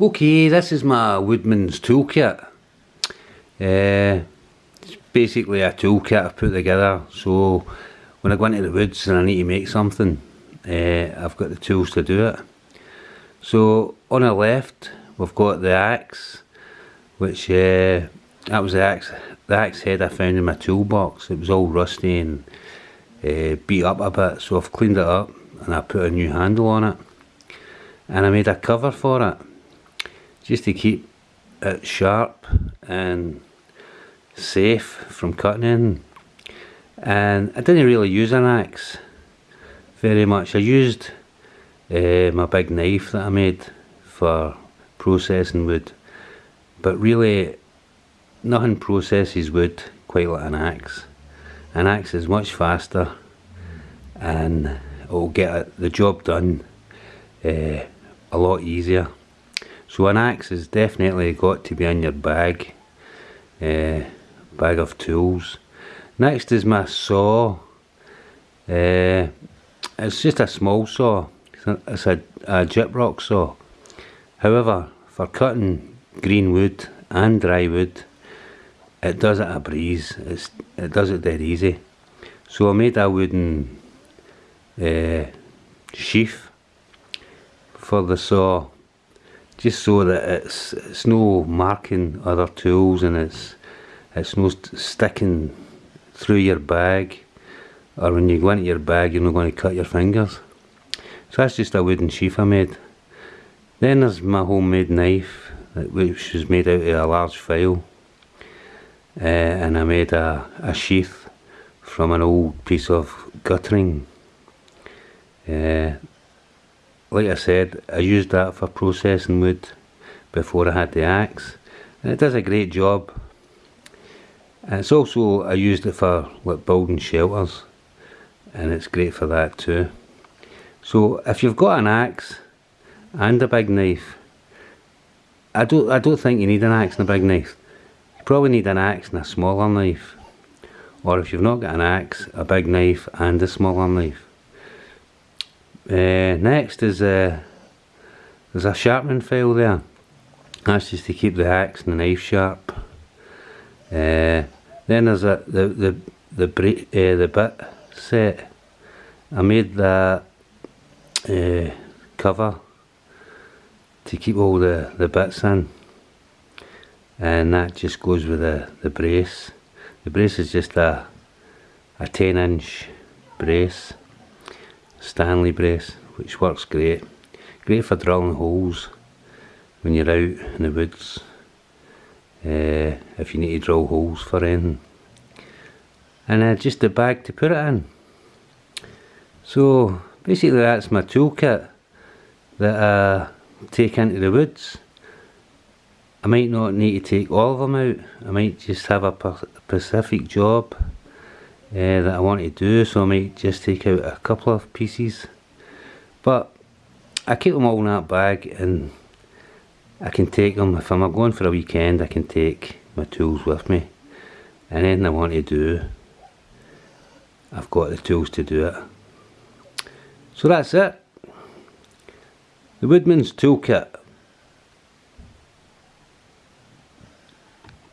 Okay, this is my Woodman's toolkit. Uh, it's basically a toolkit I've put together so when I go into the woods and I need to make something uh, I've got the tools to do it. So on the left we've got the axe which uh, that was the axe, the axe head I found in my toolbox. It was all rusty and beat up a bit so I've cleaned it up and I put a new handle on it and I made a cover for it just to keep it sharp and safe from cutting in. And I didn't really use an axe very much. I used uh, my big knife that I made for processing wood. But really nothing processes wood quite like an axe. An axe is much faster and it will get the job done uh, a lot easier so an axe has definitely got to be in your bag, uh, bag of tools. Next is my saw. Uh, it's just a small saw. It's a, a gyprock saw. However, for cutting green wood and dry wood, it does it a breeze. It's, it does it dead easy. So I made a wooden uh, sheath for the saw just so that it's it's no marking other tools and it's it's no st sticking through your bag or when you go into your bag you're not going to cut your fingers. So that's just a wooden sheath I made. Then there's my homemade knife which was made out of a large file. Uh, and I made a, a sheath from an old piece of guttering. Uh, like I said, I used that for processing wood before I had the axe and it does a great job. And it's also, I used it for like building shelters and it's great for that too. So if you've got an axe and a big knife, I don't, I don't think you need an axe and a big knife. You probably need an axe and a smaller knife. Or if you've not got an axe, a big knife and a smaller knife. Uh, next is uh, there's a sharpening file there. That's just to keep the axe and the knife sharp. Uh, then there's a the the the uh, the bit set. I made that uh, cover to keep all the the bits in, and that just goes with the the brace. The brace is just a a 10 inch brace Stanley brace which works great. Great for drilling holes when you're out in the woods uh, if you need to drill holes for anything. And uh, just a bag to put it in. So basically that's my toolkit that I take into the woods. I might not need to take all of them out, I might just have a specific job uh, that I want to do so I might just take out a couple of pieces. But I keep them all in that bag and I can take them. If I'm going for a weekend I can take my tools with me. And anything I want to do I've got the tools to do it. So that's it. The Woodman's Toolkit